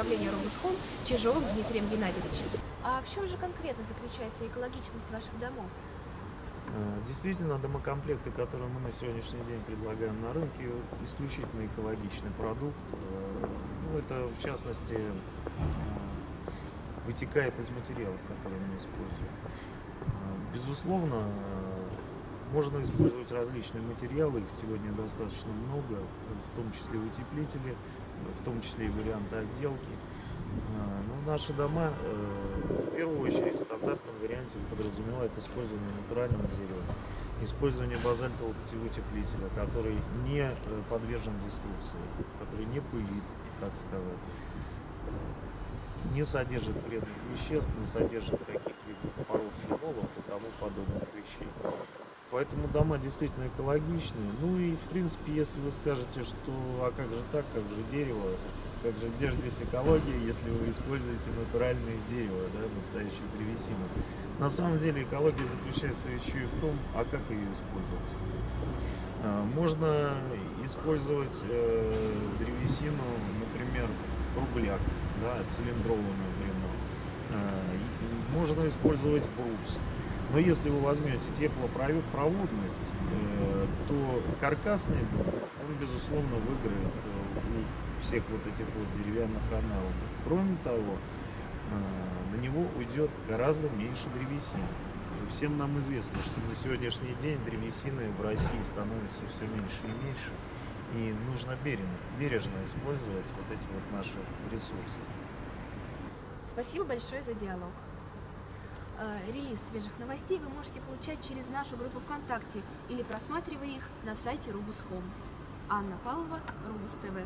Рубусхом Чижовым Дмитрием Геннадьевичем. А в чем же конкретно заключается экологичность ваших домов? Э, Действительно, домокомплекты, которые мы на сегодняшний день предлагаем на рынке, исключительно экологичный продукт. Э, Ну, это, в частности, э, вытекает из материалов, которые мы используем. Безусловно, можно использовать различные материалы, их сегодня достаточно много, в том числе утеплители, в том числе и варианты отделки. Э, Но наши дома э, в первую очередь в стандартном варианте подразумевают использование натурального дерева, использование базальтового утеплителя, который не э, подвержен деструкции, который не пылит, так сказать, э, не содержит вредных веществ, не содержит каких-либо паров фенолов и тому подобных вещей. Поэтому дома действительно экологичные. Ну и в принципе, если вы скажете, что а как же так, как же дерево, как же где же здесь экология, если вы используете натуральное дерево, да, настоящую древесину. На самом деле экология заключается еще и в том, а как ее использовать. А, Можно использовать э, древесину, например, кругляк, да, например. А, и Можно использовать брус. Но если вы возьмете теплопроводность, э, то каркасный дом, он, безусловно, выиграет э, у всех вот этих вот деревянных аналогов. Кроме того, э, на него уйдет гораздо меньше древесины. Всем нам известно, что на сегодняшний день древесины в России становится все меньше и меньше. И нужно бережно, бережно использовать вот эти вот наши ресурсы. Спасибо большое за диалог. Э, Релиз свежих новостей вы можете получать через нашу группу ВКонтакте или просматривая их на сайте Рубус.хом. Анна Павлова, Рубус ТВ.